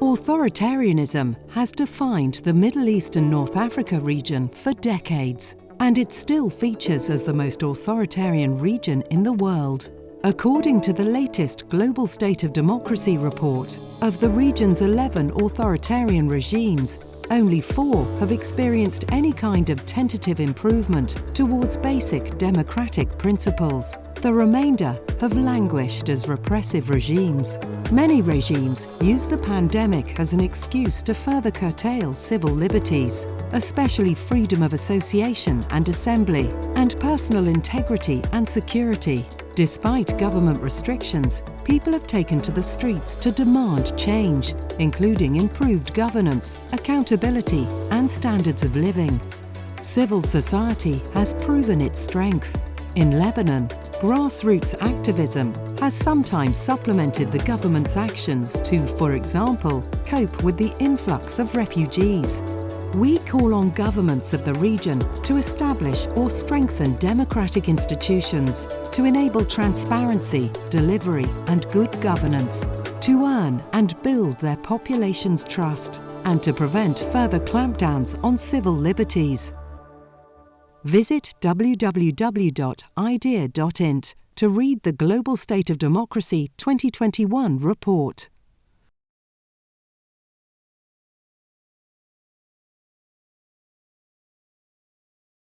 Authoritarianism has defined the Middle East and North Africa region for decades, and it still features as the most authoritarian region in the world. According to the latest Global State of Democracy report, of the region's 11 authoritarian regimes, only four have experienced any kind of tentative improvement towards basic democratic principles. The remainder have languished as repressive regimes. Many regimes use the pandemic as an excuse to further curtail civil liberties, especially freedom of association and assembly, and personal integrity and security. Despite government restrictions, people have taken to the streets to demand change, including improved governance, accountability and standards of living. Civil society has proven its strength. In Lebanon, grassroots activism has sometimes supplemented the government's actions to, for example, cope with the influx of refugees we call on governments of the region to establish or strengthen democratic institutions to enable transparency, delivery and good governance, to earn and build their population's trust, and to prevent further clampdowns on civil liberties. Visit www.idea.int to read the Global State of Democracy 2021 report.